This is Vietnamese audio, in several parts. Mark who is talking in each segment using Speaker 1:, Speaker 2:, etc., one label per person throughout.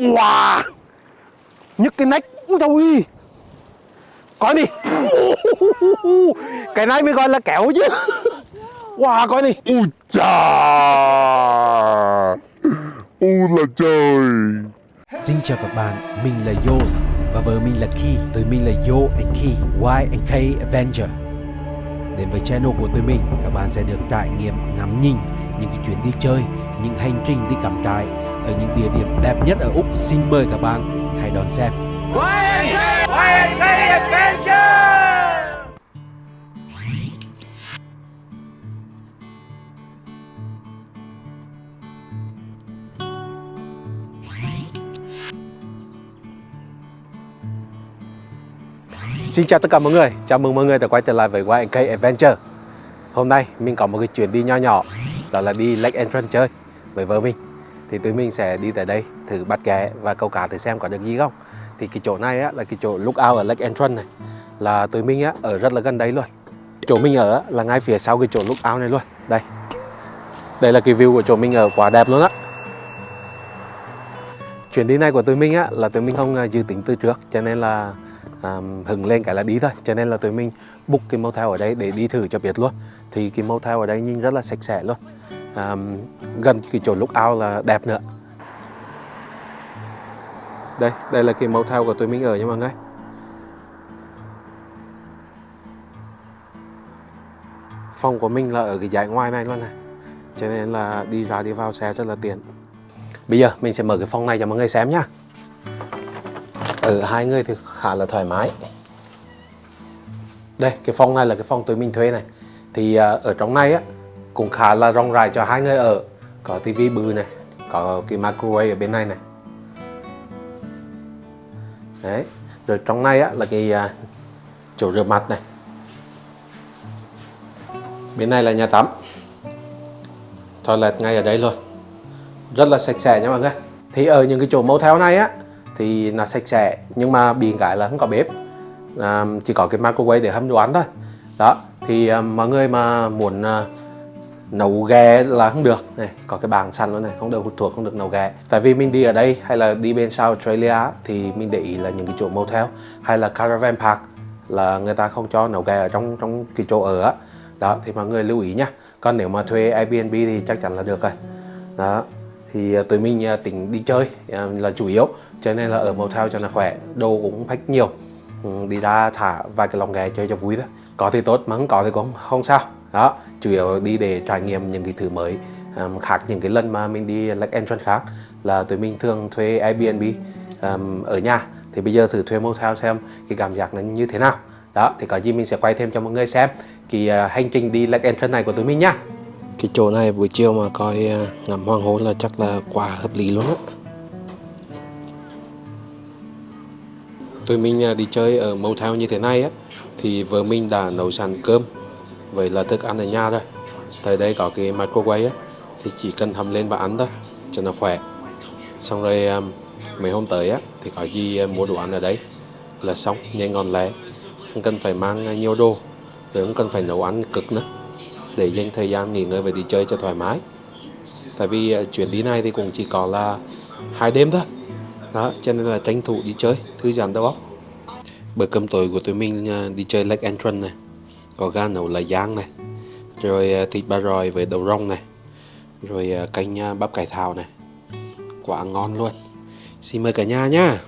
Speaker 1: Wow Nhức cái nách. Ui trời Coi đi. Cái này mới gọi là kéo chứ. Wow coi đi.
Speaker 2: Ui chà. Ui là trời.
Speaker 3: Xin chào các bạn, mình là Yos và vợ mình là Ki. Tụi mình là Yo and Ki, Y and K Avenger. Đến với channel của tụi mình, các bạn sẽ được trải nghiệm ngắm nhìn những cái chuyến đi chơi, những hành trình đi cắm trại ở những địa điểm đẹp nhất ở Úc. Xin mời các bạn hãy đón xem.
Speaker 1: Xin chào tất cả mọi người, chào mừng mọi người đã quay trở lại với YNK Adventure Hôm nay mình có một cái chuyến đi nho nhỏ Đó là đi Lake Entrance chơi với vợ mình thì tụi mình sẽ đi tới đây thử bắt ghé và câu cá thử xem có được gì không. Thì cái chỗ này á, là cái chỗ lookout ở Lake Entrance này Là tụi mình á, ở rất là gần đấy luôn. Chỗ mình ở á, là ngay phía sau cái chỗ lookout này luôn. Đây. Đây là cái view của chỗ mình ở quá đẹp luôn á. Chuyến đi này của tụi mình á, là tụi mình không à, dự tính từ trước Cho nên là um, hứng lên cái là đi thôi. Cho nên là tụi mình book cái motel ở đây để đi thử cho biết luôn. Thì cái motel ở đây nhìn rất là sạch sẽ luôn um, gần cái chỗ ao là đẹp nữa. Đây đây là cái motel của tụi mình ở nha mọi người. Phòng của mình là ở cái dãy ngoài này luôn này. Cho nên là đi ra đi vào xe rất là tiện. Bây giờ mình sẽ mở cái phòng này cho mọi người xem nhá. Ở hai người thì khá là thoải mái. Đây cái phòng này là cái phòng tụi mình thuê này. Thì uh, ở trong này á cũng khá là rộng rãi cho hai người ở. Có tivi bự này có cái microwave ở bên này này. Đấy rồi trong này á là cái uh, chỗ rửa mặt này. Bên này là nhà tắm. Toilet ngay ở đây luôn. Rất là sạch sẽ nha mọi người. Thì ở những cái chỗ motel này á thì nó sạch sẽ nhưng mà bị cái là không có bếp. À, chỉ có cái microwave để hâm đồ ăn thôi. Đó thì à, mọi người mà muốn à, nấu ghe là không được. Này, có cái bàn săn luôn này, không được hút thuốc, không được nấu ghe. tại vì mình đi ở đây hay là đi bên South Australia thì mình để ý là những cái chỗ motel hay là caravan park là người ta không cho nấu ghe ở trong trong cái chỗ ở á. Đó, thì mọi người lưu ý nhá còn nếu mà thuê Airbnb thì chắc chắn là được rồi. Đó, thì à, tụi mình à, tính đi chơi à, là chủ yếu. Cho nên là ở motel cho nó khỏe, đồ cũng phách nhiều. Ừ, đi ra thả vài cái lòng ghe chơi cho vui thôi. Có thì tốt, mà không có thì cũng không sao đó chủ yếu đi để trải nghiệm những cái thứ mới um, khác những cái lần mà mình đi Lake Entrance khác là tụi mình thường thuê Airbnb um, ở nhà. Thì bây giờ thử thuê motel xem cái cảm giác nó như thế nào. Đó thì có gì mình sẽ quay thêm cho mọi người xem cái uh, hành trình đi Lake Entrance này của tụi mình nhá cái chỗ này buổi chiều mà coi uh, ngắm hoàng hôn là chắc là quá hợp lý luôn á. Tụi mình ờ, đi chơi ở motel như thế này á thì vợ mình đã nấu sẵn cơm vậy là thức ăn ở nhà rồi. Tới đây có cái microwave á, thì chỉ cần hầm lên và ăn thôi, cho nó khỏe. Xong rồi à, mấy hôm tới á, thì có gì à, mua đồ ăn ở đây là xong, nhanh ngon lẹ không cần phải mang à, nhiều đồ, rồi không cần phải nấu ăn cực nữa. Để dành thời gian nghỉ ngơi và đi chơi cho thoải mái. Tại vì chuyến đi này thì cũng chỉ có là hai đêm thôi. Đó, cho nên là tranh thủ đi chơi, thư giãn đầu óc. Bữa cơm tối của tụi mình đi chơi Lake Entrance này có gà nấu là giang này. Rồi à, thịt ba rọi với đậu rong này. Rồi à, canh à, bắp cải thảo này. Quá ngon luôn. Xin mời cả nhà nhá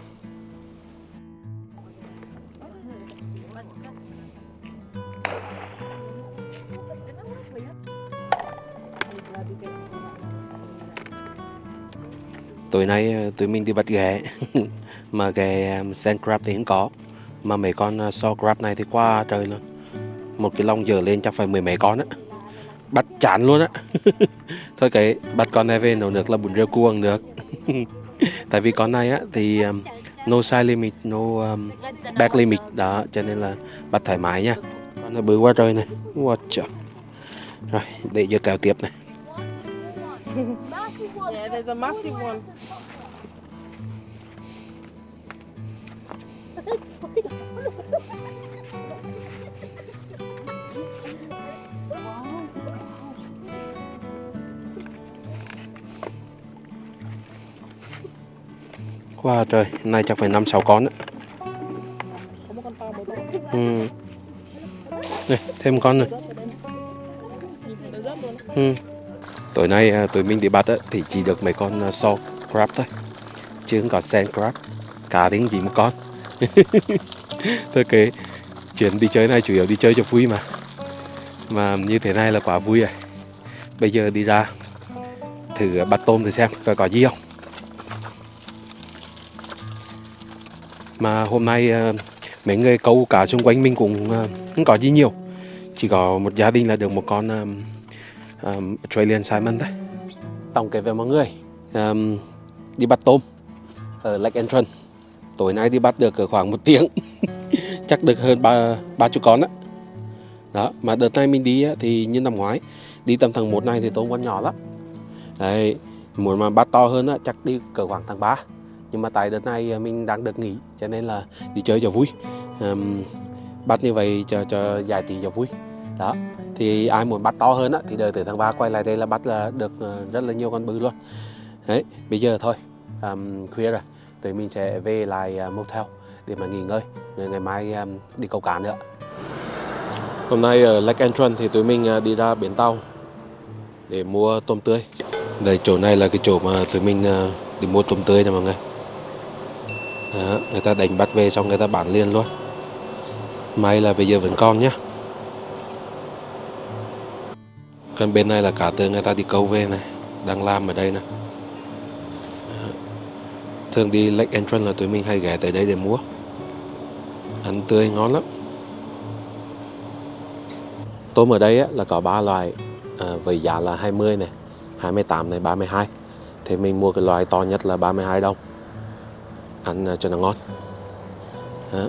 Speaker 1: tối nay tụi mình đi bắt ghẹ mà ghẹ sand crab thì không có. Mà mấy con saw crab này thì quá trời luôn một cái lông dở lên chắc phải mười mấy con á. Bắt chán luôn á. Thôi cái bắt con này về nấu nước là bún riêu cuồng được. Tại vì con này á thì um, no size limit no um, back limit. Đó cho nên là bắt thoải mái nha. Con nó bự quá trời này. Wow, rồi để cho kéo tiếp này.
Speaker 4: Yeah, there's a massive one.
Speaker 1: Wow trời, nay chắc phải 5-6 con
Speaker 4: đấy.
Speaker 1: Ừ. Đây, thêm một con
Speaker 4: rồi.
Speaker 1: Ừ. Tối nay à, tụi mình đi bắt ấy, thì chỉ được mấy con à, uh, salt crab thôi. Chứ không có sand crab. Cá tiếng gì một con. Thôi kệ, chuyện đi chơi này chủ yếu đi chơi cho vui mà. Mà như thế này là quá vui rồi. Bây giờ đi ra thử bắt tôm thử xem coi có gì không. Mà hôm nay ờ, mấy người câu cá xung quanh mình cũng ờ, không có gì nhiều. Chỉ có một gia đình là được một con um, um, Australian Salmon thôi. Tổng kể về mọi người um, đi bắt tôm ở Lake Entrance. Tối nay đi bắt được ở khoảng một tiếng, chắc được hơn ba ba chục con đó Đó, mà đợt này mình đi thì như năm ngoái, đi tầm tháng 1 này thì tôm còn nhỏ lắm. Đấy, muốn mà bắt to hơn á, chắc đi cỡ khoảng tháng 3 nhưng mà tại đợt này à, mình đang được nghỉ cho nên là đi chơi cho vui. Um, bắt như vậy cho cho giải trí cho vui. Đó thì ai muốn bắt to hơn á thì đợi tới tháng 3 quay lại đây là bắt là được ờ, rất là nhiều con bự luôn. Đấy bây giờ thôi um, khuya rồi tụi mình sẽ về lại uh, motel để mà nghỉ ngơi rồi ngày mai um, đi câu cá nữa. Hôm nay ở Lake Entrance thì tụi mình uh, đi ra biển tàu để mua tôm tươi. Đây chỗ này là cái chỗ mà tụi mình uh, đi mua tôm tươi nè mọi người đó, người ta đánh bắt về xong người ta bán liền luôn. May là bây giờ vẫn còn nhá. Còn bên này là cá tươi người ta đi câu về này đang làm ở đây nè. Thường đi Lake Entrance là tụi mình hay ghé tới đây để mua. Ăn tươi ngon lắm. Tôm ở đây á, là có ba loại à, với giá là 20 này 28 này 32 thì mình mua cái loại to nhất là 32 đồng ăn à, cho nó ngon. Đó.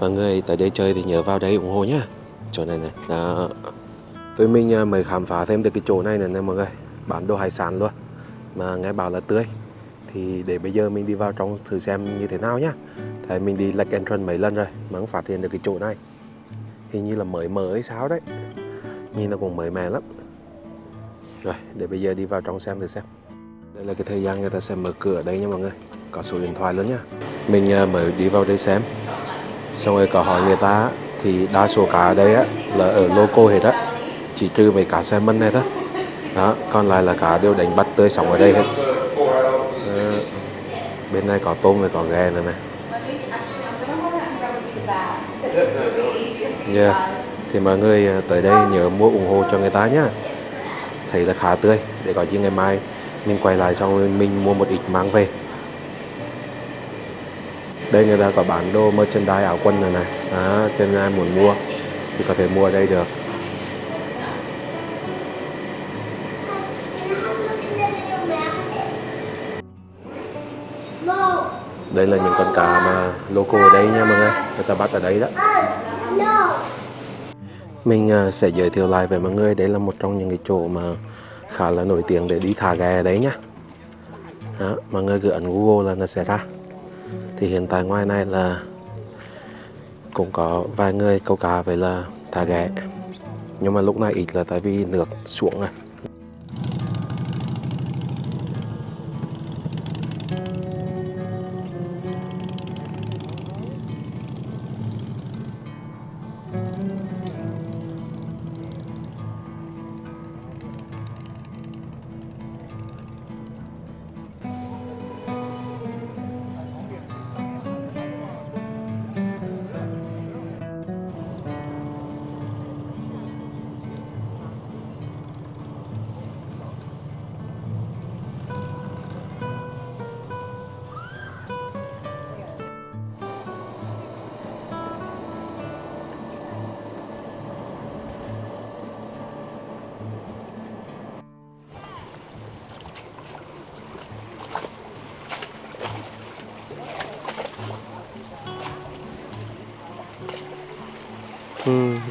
Speaker 1: mọi người tới đây chơi thì nhớ vào đây ủng hộ nhá. Chỗ này này, đó. Tụi mình à, mới khám phá thêm được cái chỗ này này nè mọi người. Bán đồ hải sản luôn. Mà nghe bảo là tươi. Thì để bây giờ mình đi vào trong thử xem như thế nào nhá. Tại mình đi Lake Entrance mấy lần rồi, mà không phát hiện được cái chỗ này. Hình như là mới mở hay sao đấy. Nhìn nó cũng mới mẻ lắm. Rồi, để bây giờ đi vào trong xem thử xem. Đây là cái thời gian người ta sẽ mở cửa đây nha mọi người có số điện thoại luôn nhá. Mình à, mới đi vào đây xem. Xong rồi có hỏi người ta thì đa số cá ở đây á là ở loco hết á. Chỉ trừ mấy cá salmon này thôi. Đó còn lại là cá đều đánh bắt tươi sống ở đây hết. Đó. bên này có tôm và có ghe nữa này. Yeah. Dạ, thì mọi người ờ, tới đây nhớ mua ủng hộ cho người ta nhá. Thấy là khá tươi để có chi ngày mai mình quay lại xong mình mua một ít mang về đây người ta có bán đồ merchandise áo quần này này. À, cho nên ai muốn mua thì có thể mua ở đây được. Đây là những con cá mà local ở đây nha mọi người. Người ta bắt ở đây đó. Mình à, sẽ giới thiệu lại với mọi người. Đây là một trong những cái chỗ mà khá là nổi tiếng để đi thả ghe ở đấy nhá đó, mọi người cứ ấn google là nó sẽ ra thì hiện tại ngoài này là cũng có vài người câu cá với là thả ghẹ nhưng mà lúc này ít là tại vì nước xuống rồi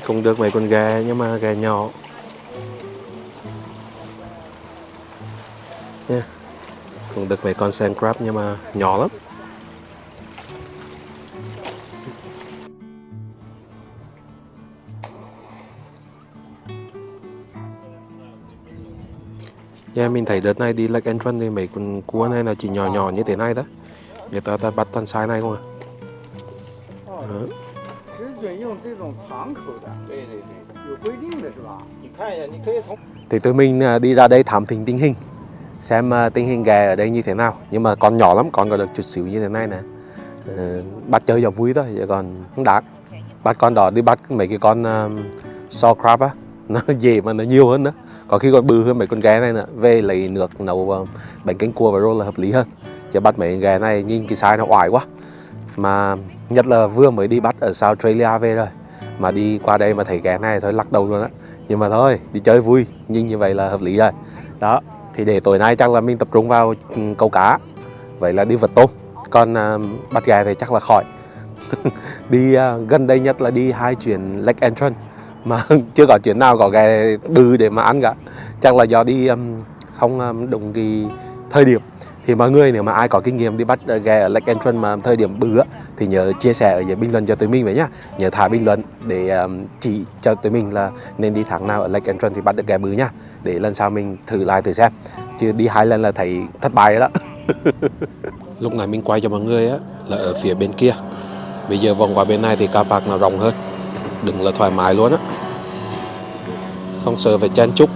Speaker 1: cũng được mấy con gà nhưng mà gà nhỏ. Nha. Cũng được mấy con sand crab nhưng mà nhỏ lắm. Yeah, mình thấy đợt này đi Lake Entrance thì mấy con cua này là chỉ nhỏ nhỏ như thế này đó. Người ta ta bắt toàn size này không à
Speaker 5: 用这种长口的，
Speaker 6: 对对对，
Speaker 5: 有规定的是吧？
Speaker 6: 你看一下，你可以从
Speaker 1: thì tụi mình à, đi ra đây thám thính tình hình xem à, tình hình ghè ở đây như thế nào nhưng mà con nhỏ lắm con có được chút xíu như thế này nè Ờ, bắt chơi cho vui thôi chứ còn không đáng bắt con đó đi bắt mấy cái con uh, saw crab á nó dễ mà nó nhiều hơn nữa có khi còn bự hơn mấy con ghè này nữa về lấy nước nấu uh, bánh canh cua và roll là hợp lý hơn chứ bắt mấy con ghè này nhìn cái size nó oải quá mà nhất là vừa mới đi bắt ở South Australia về rồi. Mà đi qua đây mà thấy cái này thôi lắc đầu luôn á. Nhưng mà thôi đi chơi vui nhìn như vậy là hợp lý rồi. Đó thì để tối nay chắc là mình tập trung vào ừ, câu cá. Vậy là đi vật tôm. Còn uh, bắt gà thì chắc là khỏi. Đi uh, gần đây nhất là đi hai chuyến Lake Entrance. Mà chưa có chuyến nào có gà bự để mà ăn cả. Chắc là do đi um, không um, đúng cái thời điểm thì mọi người nếu mà ai có kinh nghiệm đi bắt ờ, ghe ở Lake Entrance mà thời điểm bự á, thì nhớ chia sẻ ở dưới bình luận cho tụi mình vậy nhá. Nhớ thả bình luận để um, chỉ cho tụi mình là nên đi tháng nào ở Lake Entrance thì bắt được ghe bự nhá để lần sau mình thử lại thử xem. Chứ đi hai lần là thấy thất bại rồi đó lúc này mình quay cho mọi người á là ở phía bên kia. Bây giờ vòng qua bên này thì car park nó rộng hơn. Đừng là thoải mái luôn á. Không sợ phải chen chúc.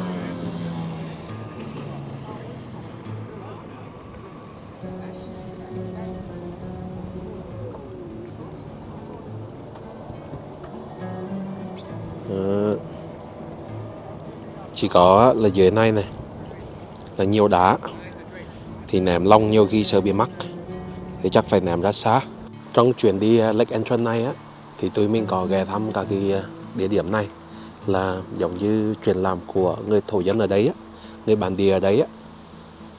Speaker 1: Chỉ có là dưới này này, là nhiều đá, thì ném long nhiều khi sợ bị mắc. Thì chắc phải ném ra xa. Trong chuyến đi à, Lake Entrance này á, thì tụi mình có ghé thăm các cái à, địa điểm này. Là giống như truyền làm của người thổ dân ở đấy á, người bản địa ở đấy á.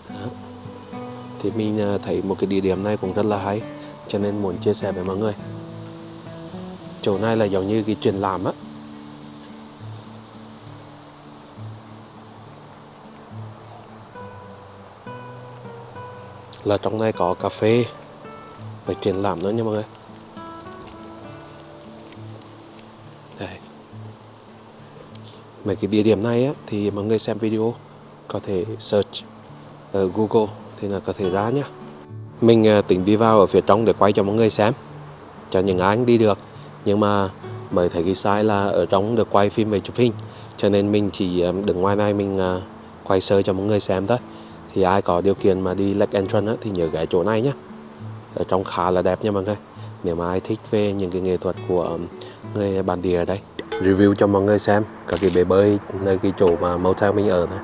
Speaker 1: Đó. thì mình à, thấy một cái địa điểm này cũng rất là hay, cho nên muốn chia sẻ với mọi người. Chỗ này là giống như cái truyền làm á. Là trong này có cà phê. Và triển lãm nữa nha mọi người. Đây mấy cái địa điểm này á, thì mọi người xem video có thể search ở Google thì là có thể ra nhá. Mình à, tính đi vào ở phía trong để quay cho mọi người xem cho những ai đi được. Nhưng mà mới thấy cái sai là ở trong được quay phim về chụp hình cho nên mình chỉ à, đứng ngoài này mình à, quay sơ cho mọi người xem thôi thì ai có điều kiện mà đi Lake Entrance á, thì nhớ ghé chỗ này nhé ở trong khá là đẹp nha mọi người. Nếu mà ai thích về những cái nghệ thuật của người bản địa ở đây review cho mọi người xem các cái bể bơi nơi cái chỗ mà motel mình ở này.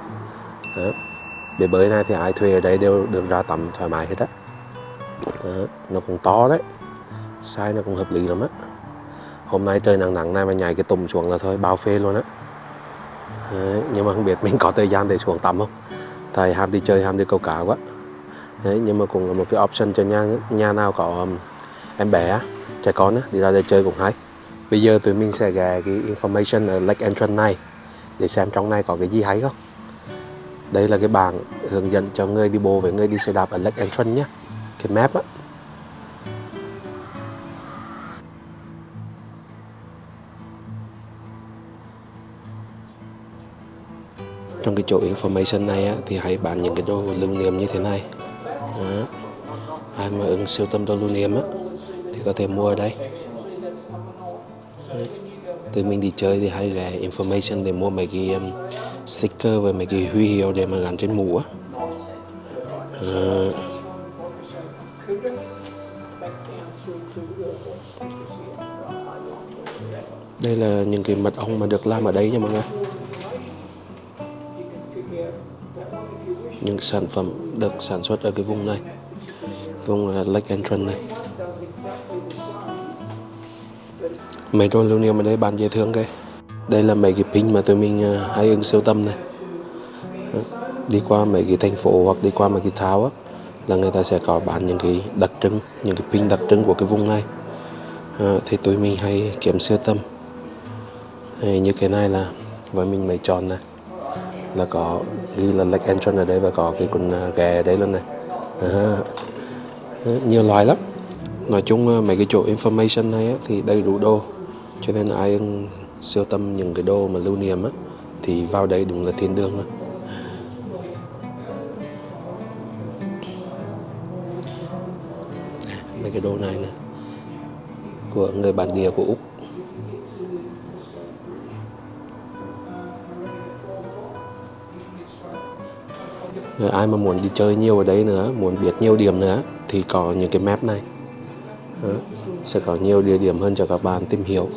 Speaker 1: Đó. bể bơi này thì ai thuê ở đây đều được ra tắm thoải mái hết á. Nó cũng to đấy. Size nó cũng hợp lý lắm á. Hôm nay trời nắng nắng này mà nhảy cái tùng xuống là thôi bao phê luôn á. Nhưng mà không biết mình có thời gian để xuống tắm không? Tại ham đi chơi ham đi câu cá quá. Đấy, nhưng mà cũng là một cái option cho nhà nhà nào có um, em bé á, trẻ con á, đi ra đây chơi cũng hay. Bây giờ tụi mình sẽ ghé cái information ở Lake Entrance này để xem trong này có cái gì hay không. Đây là cái bảng hướng dẫn cho người đi bộ với người đi xe đạp ở Lake Entrance nhé. Cái map á. Cái chỗ information này á, thì hãy bán những cái đồ lưu niệm như thế này. Đó. ai mà ứng siêu tâm đồ lưu niệm á, thì có thể mua ở đây. Đấy. từ mình đi chơi thì hay ghé information để mua mấy cái um, sticker và mấy cái huy hiệu để mà gắn trên mũ á. Đây là những cái mật ong mà được làm ở đây nha mọi người. Những sản phẩm được sản xuất ở cái vùng này vùng ờ, Lake Entrance này. Mấy đồ lưu niệm ở đây bán dễ thương kìa. Đây là mấy cái pin mà tụi mình ờ, hay ứng siêu tâm này. Ờ, đi qua mấy cái thành phố hoặc đi qua mấy cái tháo á là người ta sẽ có bán những cái đặc trưng những cái pin đặc trưng của cái vùng này. À, thì tụi mình hay kiếm siêu tâm như cái này là với mình mấy tròn này là có ghi là Lake Entrance ở đây và có cái con à, ghè ở đây luôn này. À, nhiều loài lắm. Nói chung à, mấy cái chỗ information này á, thì đầy đủ đồ. Cho nên ai siêu tâm những cái đồ mà lưu niệm á thì vào đây đúng là thiên đường luôn mấy cái đồ này nè của người bản địa của úc. Ai mà muốn đi chơi nhiều ở đấy nữa muốn biết nhiều điểm nữa thì có những cái map này Đó, sẽ có nhiều địa điểm hơn cho các bạn tìm hiểu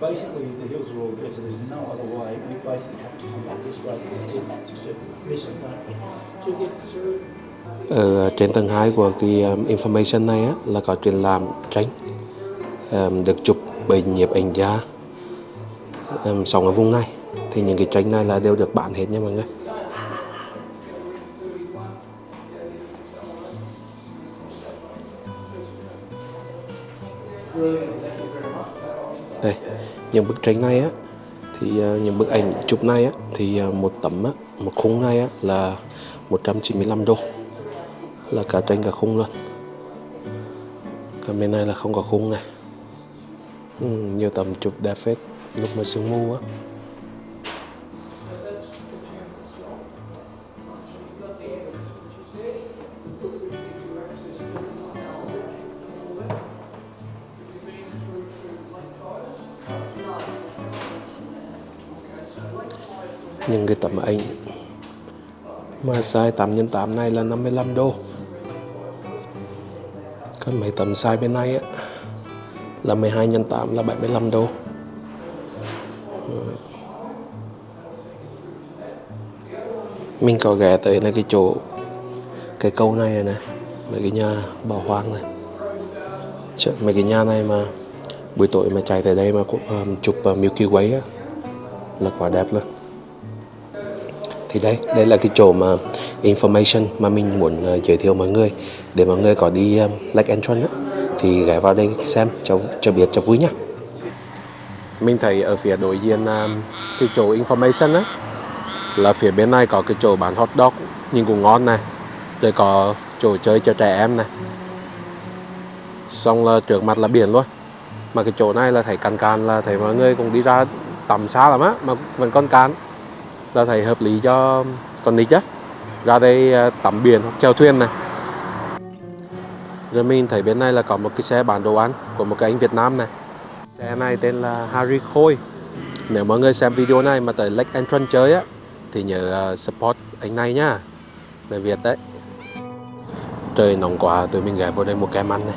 Speaker 7: Basically, the hills are all there, so there's no other way. We basically have to come back this way to, to miss it, don't we? To get through.
Speaker 1: ở trên tầng 2 của cái um, information này á, là có triển lãm tranh um, được chụp bởi nhiếp ảnh gia um, sống ở vùng này thì những cái tranh này là đều được bán hết nha mọi người. Đây những bức tranh này á thì uh, những bức ảnh chụp này á thì uh, một tấm á một khung này á là 195 đô. Là cả tranh cả khung luôn. Còn bên này là không có khung này ừ, nhiều tầm chụp David lúc mà sương mù á. Những cái tấm ảnh mà size 8 x 8 này là 55 đô. Còn mấy tấm size bên này á là 12 x 8 là 75 đô. Mình có ghé tới là cái chỗ cái câu này này, này mấy cái nhà bảo hoang này. Chợ, mấy cái nhà này mà buổi tối mà chạy tới đây mà cũng, um, chụp uh, Milky Way á là quá đẹp luôn thì đây đây là cái chỗ mà information mà mình muốn uh, giới thiệu mọi người để mọi người có đi um, Lake Entron á thì ghé vào đây xem, cho cho biết cho vui nhá. Mình thấy ở phía đối diện à, cái chỗ information á, là phía bên này có cái chỗ bán hot dog nhưng cũng ngon này, rồi có chỗ chơi cho trẻ em này. Xong là trước mặt là biển luôn, mà cái chỗ này là thấy càn càn là thấy mọi người cũng đi ra tầm xa lắm á, mà vẫn còn càn là thấy hợp lý cho con nít á, ra đây à, tắm biển hoặc chèo thuyền này rồi mình thấy bên này là có một cái xe bán đồ ăn của một cái anh Việt Nam này. Xe này tên là Harry Khôi. Nếu mọi người xem video này mà tới Lake Entrance chơi á, thì nhớ ờ, support anh này nhá. Người Việt đấy. Trời nóng quá, tụi mình ghé vô đây một kem ăn này.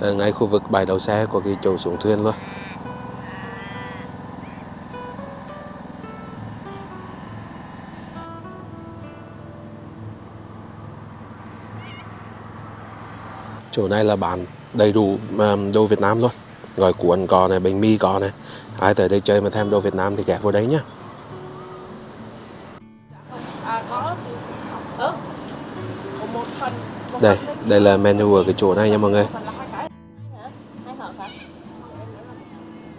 Speaker 1: Ở ngay khu vực bãi đậu xe của cái chỗ xuống thuyền luôn. Chỗ này là bán đầy đủ đồ Việt Nam luôn. Gói cuốn có này bánh mì có này. Ai tới đây chơi mà thèm đồ Việt Nam thì ghé vào đấy nhá.
Speaker 4: À
Speaker 1: đây đây là menu ở cái chỗ này nha mọi người?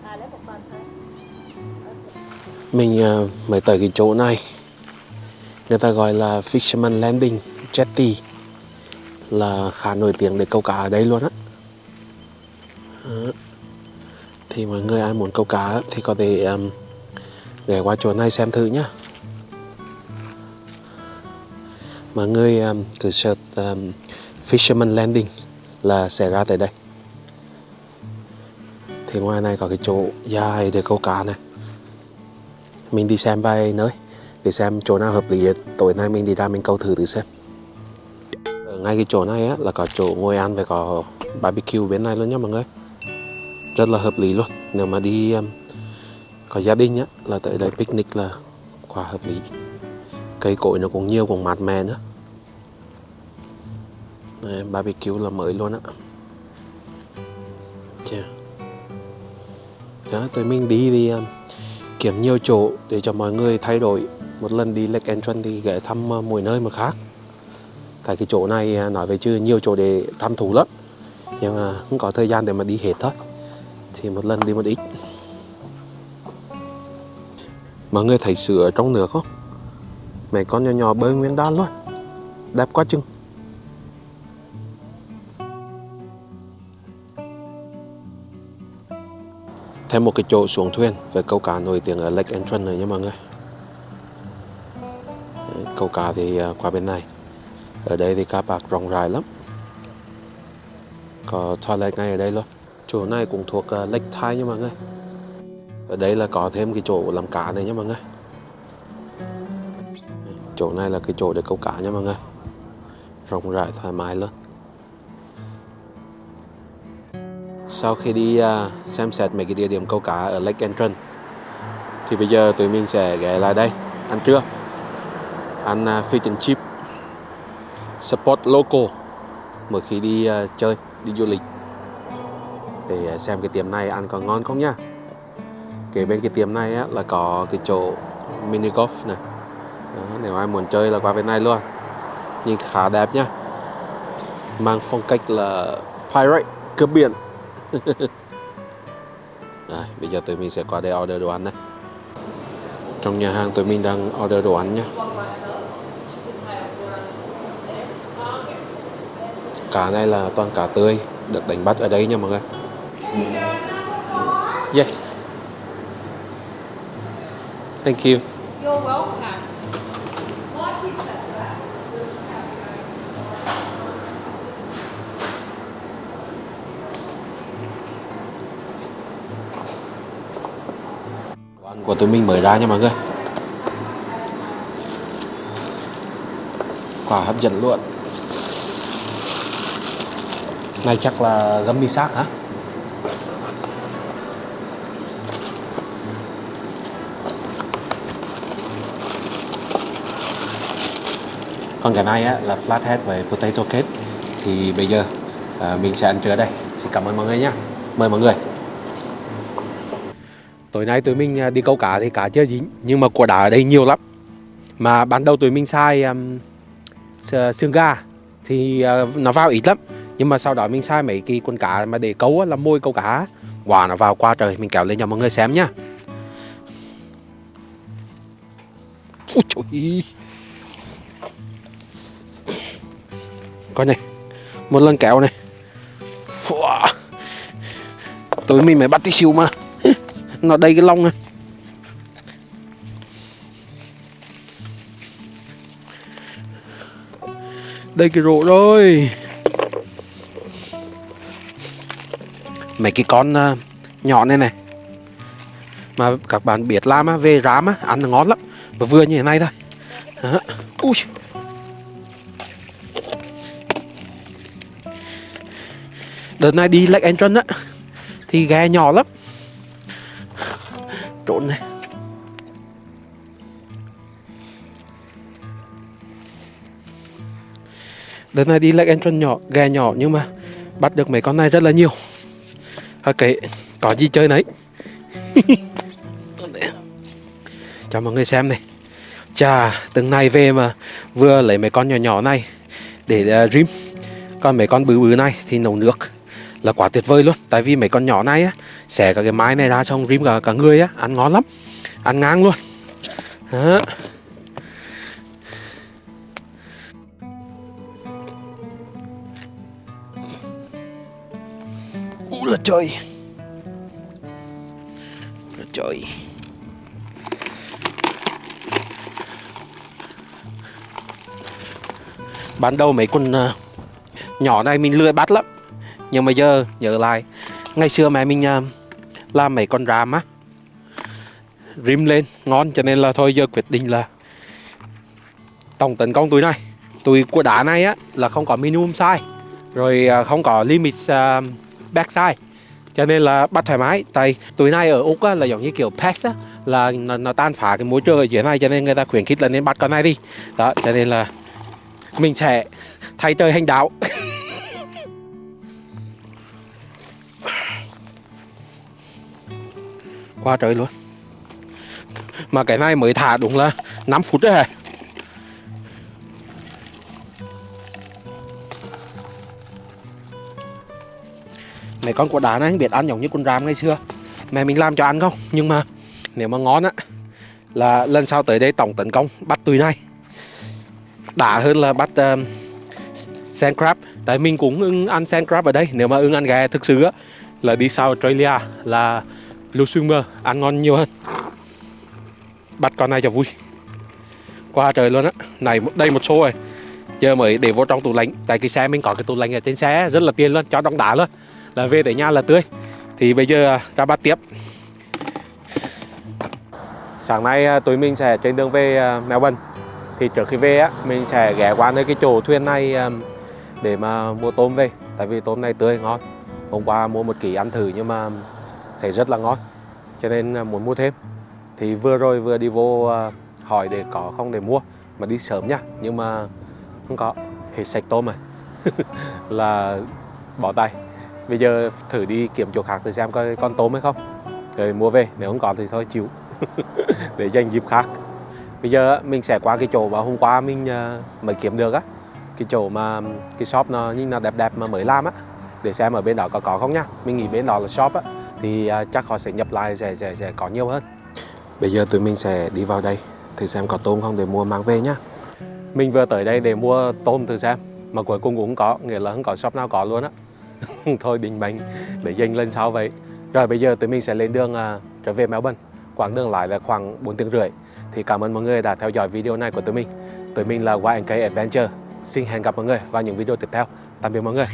Speaker 4: À
Speaker 1: mình uh, mới tới cái chỗ này. Người ta gọi là Fisherman Landing Jetty là khá nổi tiếng để câu cá ở đây luôn á. Đó. thì mọi người ai muốn câu cá thì có thể um, ghé qua chỗ này xem thử nhá. Mọi người um, cứ search um, Fisherman Landing là sẽ ra tới đây. Thì ngoài này có cái chỗ dài để câu cá này mình đi xem vài nơi để xem chỗ nào hợp lý để tối nay mình đi ra mình câu thử thử xem ngay cái chỗ này á là có chỗ ngồi ăn và có barbecue bên này luôn nhá mọi người. Rất là hợp lý luôn. Nếu mà đi um, có gia đình á là tới đây picnic là quá hợp lý. Cây cối nó cũng nhiều cũng mát mẻ nữa. Đấy, barbecue là mới luôn á. Yeah. đó tụi mình đi thì um, kiếm nhiều chỗ để cho mọi người thay đổi. Một lần đi Lake Entrance thì ghé thăm uh, mỗi nơi mà khác tại cái chỗ này à, nói về chưa nhiều chỗ để thăm thú lắm. Nhưng mà không có thời gian để mà đi hết thôi. Thì một lần đi một ít. Mọi người thấy sữa trong nước không? Mấy con nhỏ nhỏ bơi nguyên đan luôn. Đẹp quá chừng. Thêm một cái chỗ xuống thuyền với câu cá nổi tiếng ở Lake Entrance này nha mọi người. Câu cá thì à, qua bên này ở đây thì cá bạc rộng rãi lắm. Có toilet ngay ở đây luôn. Chỗ này cũng thuộc uh, Lake Thai nha mọi người. Ở đây là có thêm cái chỗ làm cá này nha mọi người. Chỗ này là cái chỗ để câu cá nha mọi người. Rộng rãi thoải mái luôn. Sau khi đi uh, xem xét mấy cái địa điểm câu cá ở Lake Entrance thì bây giờ tụi mình sẽ ghé lại đây. Ăn trưa. Ăn uh, fish and chip support local. Mỗi khi đi uh, chơi đi du lịch. Để uh, xem cái tiệm này ăn có ngon không nha kế bên cái tiệm này á, là có cái chỗ mini golf này. Đó, nếu ai muốn chơi là qua bên này luôn. Nhìn khá đẹp nhá. Mang phong cách là pirate cướp biển. Đấy, bây giờ tụi mình sẽ qua đây order đồ ăn này. Trong nhà hàng tụi mình đang order đồ ăn nhé cá này là toàn cá tươi được đánh bắt ở đây nha mọi người. Yes. Thank you.
Speaker 4: You're welcome.
Speaker 1: Đồ ăn của tụi mình mới ra nha mọi người. Quả hấp dẫn luôn này chắc là gấm bi xác hả? Còn cái này á, là flathead với potato cake. Thì bây giờ à, mình sẽ ăn trưa đây. Xin cảm ơn mọi người nhé mời mọi người. Tối nay tụi mình à, đi câu cá thì cá chưa dính nhưng mà quả đá ở đây nhiều lắm. Mà ban đầu tụi mình sai um, xương gà thì uh, nó vào ít lắm nhưng mà sau đó mình sai mấy cái con cá mà để câu á, là môi câu cá. Quả nó vào qua trời mình kéo lên cho mọi người xem nhá. Ôi trời coi này một lần kéo này. Wow. Tối mình mới bắt tí xíu mà. Nó đầy cái lông này đây cái rổ rồi. Mấy cái con uh, nhỏ này này. Mà các bạn biết làm á về rám á ăn ngon lắm. Và vừa như thế này thôi. À, Ui. đợt này đi Lake Entrance á thì ghe nhỏ lắm. Trộn này. Đợt này đi Lake Entrance nhỏ ghe nhỏ nhưng mà bắt được mấy con này rất là nhiều ok có gì chơi nấy. Cho mọi người xem này. Chà từng này về mà vừa lấy mấy con nhỏ nhỏ này để uh, rim. Còn mấy con bự bự này thì nấu nước là quá tuyệt vời luôn. Tại vì mấy con nhỏ này á xẻ cả cái mái này ra xong rim cả cả người á ăn ngon lắm. Ăn ngang luôn. Đó. Trời. Rồi trời. Ban đầu mấy con à, nhỏ này mình lười bắt lắm. Nhưng mà giờ nhớ lại ngày xưa mẹ mình à, làm mấy con ram á. Rim lên ngon cho nên là thôi giờ quyết định là tổng tấn công túi này. Túi của đá này á là không có minimum size rồi à, không có limit uh, back size cho nên là bắt thoải mái. Tại tuổi này ở úc á, là giống như kiểu pest á là nó, nó tan phá cái môi trường ở dưới này cho nên người ta khuyến khích là nên bắt con này đi. Đó cho nên là mình sẽ thay trời hành đạo. Qua trời luôn. Mà cái này mới thả đúng là 5 phút đấy hả? Mấy con của đá này biết ăn giống như con ram ngày xưa. Mẹ mình làm cho ăn không? Nhưng mà nếu mà ngon á là lần sau tới đây tổng tấn công bắt tùy này. Đã hơn là bắt ờ, uh, sand crab. Tại mình cũng ưng ăn sand crab ở đây. Nếu mà ưng ăn gà thực sự á là đi sau Australia là blue swimmer ăn ngon nhiều hơn. Bắt con này cho vui. Qua trời luôn á. Này đây một số rồi. Giờ mới để vô trong tủ lạnh. Tại cái xe mình có cái tủ lạnh ở trên xe rất là tiền luôn cho đóng đá luôn là về tới nhà là tươi. Thì bây giờ à, ra bắt tiếp. Sáng nay à, tụi mình sẽ trên đường về à, Mèo Melbourne thì trước khi về, á, mình sẽ ghé qua nơi cái chỗ thuyền này để mà mua tôm về. Tại vì tôm này tươi, ngon. Hôm qua mua một ký ăn thử nhưng mà thấy rất là ngon. Cho nên muốn mua thêm. Thì vừa rồi vừa đi vô hỏi để có không để mua, mà đi sớm nha. Nhưng mà không có. Hết sạch tôm rồi. Là bỏ tay bây giờ thử đi kiếm chỗ khác thử xem coi con tôm hay không. Rồi mua về, nếu không có thì thôi chịu. Để dành dịp khác. Bây giờ mình sẽ qua cái chỗ mà hôm qua mình à, mới kiếm được á. Cái chỗ mà cái shop nó nhìn nó đẹp đẹp mà mới làm á. Để xem ở bên đó có có không nhá mình nghĩ bên đó là shop á. Thì à, chắc họ sẽ nhập lại, sẽ sẽ sẽ có nhiều hơn. Bây giờ tụi mình sẽ đi vào đây, thử xem có tôm không để mua mang về nhá mình vừa tới đây để mua tôm thử xem, mà cuối cùng cũng không có, nghĩa là không có shop nào có luôn á. thôi định mệnh để dành lên sau vậy. Rồi bây giờ tụi mình sẽ lên đường uh, trở về Melbourne. Quãng đường lại là khoảng 4 tiếng rưỡi. Thì cảm ơn mọi người đã theo dõi video này của tụi mình. Tụi mình là YNK Adventure. Xin hẹn gặp mọi người vào những video tiếp theo. Tạm biệt mọi người.